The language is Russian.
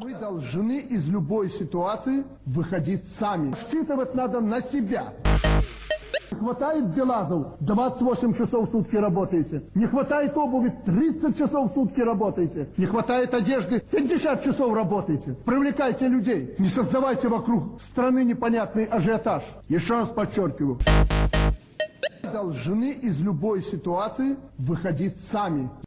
Вы должны из любой ситуации выходить сами. Считывать надо на себя. Не хватает Белазов, 28 часов в сутки работаете. Не хватает обуви, 30 часов в сутки работаете. Не хватает одежды, 50 часов работаете. Привлекайте людей. Не создавайте вокруг страны непонятный ажиотаж. Еще раз подчеркиваю. Должны из любой ситуации выходить сами.